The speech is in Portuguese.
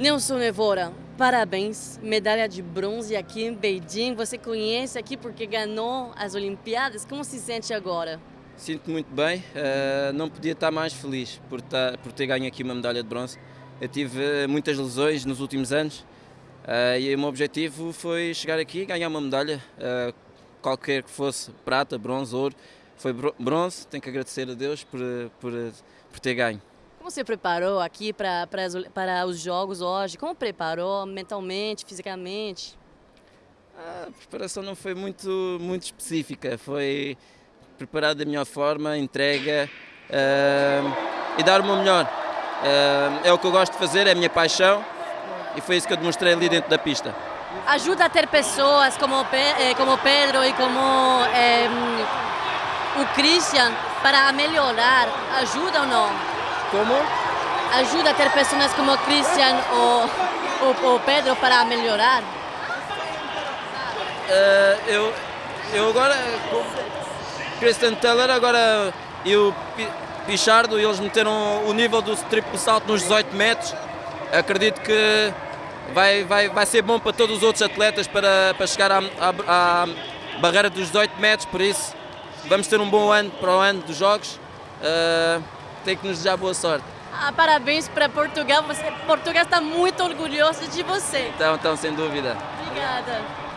Nelson Evora, parabéns, medalha de bronze aqui em Beijing. Você conhece aqui porque ganhou as Olimpíadas. Como se sente agora? Sinto muito bem, uh, não podia estar mais feliz por, estar, por ter ganho aqui uma medalha de bronze. Eu tive muitas lesões nos últimos anos uh, e o meu objetivo foi chegar aqui e ganhar uma medalha, uh, qualquer que fosse, prata, bronze, ouro. Foi bronze, tenho que agradecer a Deus por, por, por ter ganho. Como você preparou aqui para, os jogos hoje? Como preparou mentalmente, fisicamente? A preparação não foi muito, muito específica, foi preparar da melhor forma, entrega uh, e dar o meu melhor. Uh, é o que eu gosto de fazer, é a minha paixão e foi isso que eu demonstrei ali dentro da pista. Ajuda a ter pessoas como, eh, como Pedro e como eh, o Christian para melhorar, ajuda ou não? Como? Ajuda a ter pessoas como o Christian ou o Pedro para melhorar? Uh, eu, eu agora Christian Teller agora e o Pichardo, eles meteram o nível do triplo salto nos 18 metros. Acredito que vai, vai, vai ser bom para todos os outros atletas para, para chegar à, à, à barreira dos 18 metros, por isso vamos ter um bom ano para o ano dos Jogos. Uh, tem que nos desejar boa sorte. Ah, parabéns para Portugal. Você, Portugal está muito orgulhoso de você. Então, então, sem dúvida. Obrigada.